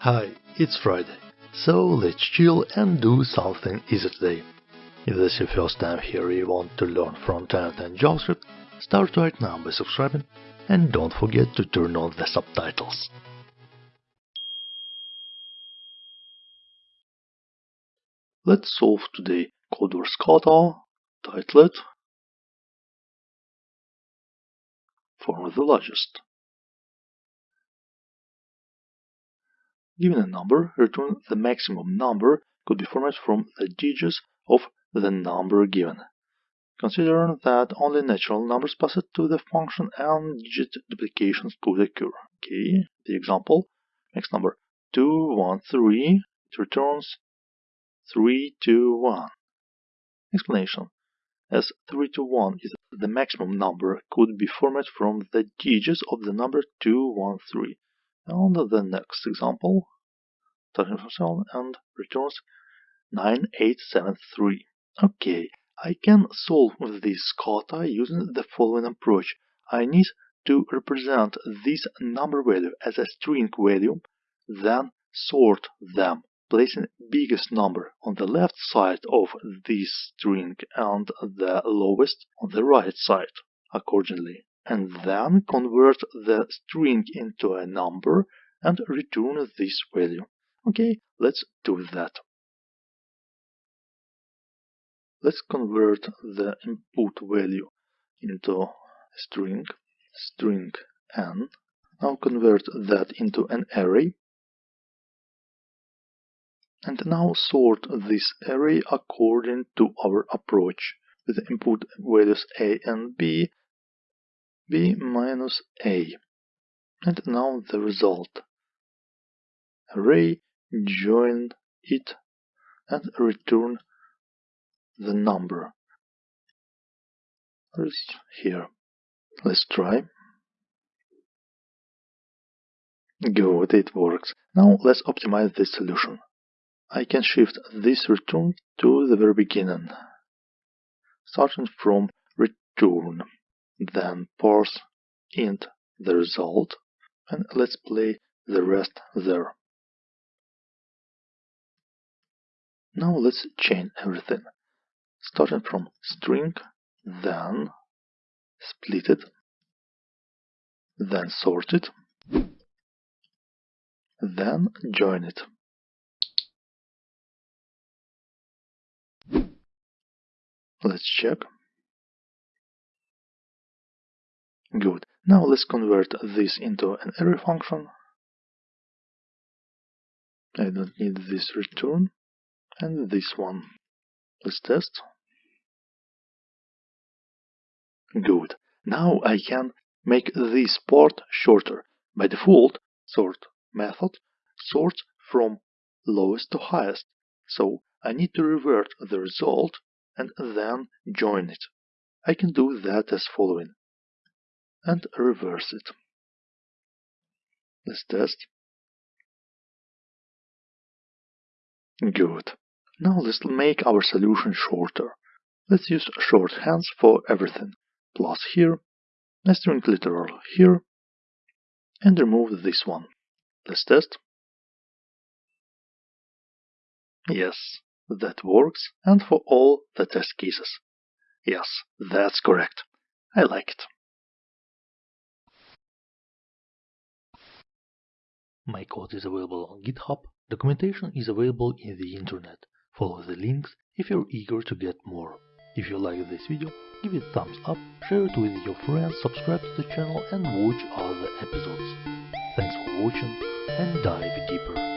Hi, it's Friday, so let's chill and do something easy today. If this is your first time here you want to learn front-end and JavaScript, start right now by subscribing and don't forget to turn on the subtitles. Let's solve today Codewars kata, titled Form the largest. Given a number, return the maximum number could be formatted from the digits of the number given. Consider that only natural numbers passed to the function and digit duplications could occur. Okay, the example, next number 213, it returns 321. Explanation. As 321 is the maximum number could be formatted from the digits of the number 213. On the next example, starting from 7 and returns 9873. Okay, I can solve this kata using the following approach. I need to represent this number value as a string value, then sort them, placing biggest number on the left side of this string and the lowest on the right side, accordingly and then convert the string into a number and return this value. Okay, let's do that. Let's convert the input value into a string, string n. Now convert that into an array. And now sort this array according to our approach with input values a and b b minus a. And now the result. Array, join it, and return the number. Here. Let's try. Good, it works. Now let's optimize this solution. I can shift this return to the very beginning, starting from return then parse int the result and let's play the rest there. Now let's chain everything. Starting from string, then split it, then sort it, then join it. Let's check. Good. Now let's convert this into an arrow function. I don't need this return and this one. Let's test. Good. Now I can make this part shorter. By default, sort method sorts from lowest to highest. So I need to revert the result and then join it. I can do that as following and reverse it. Let's test. Good. Now let's make our solution shorter. Let's use shorthands for everything. Plus here, a string literal here, and remove this one. Let's test. Yes, that works, and for all the test cases. Yes, that's correct. I like it. My code is available on GitHub. Documentation is available in the internet. Follow the links if you're eager to get more. If you like this video, give it thumbs up, share it with your friends, subscribe to the channel and watch other episodes. Thanks for watching and dive deeper.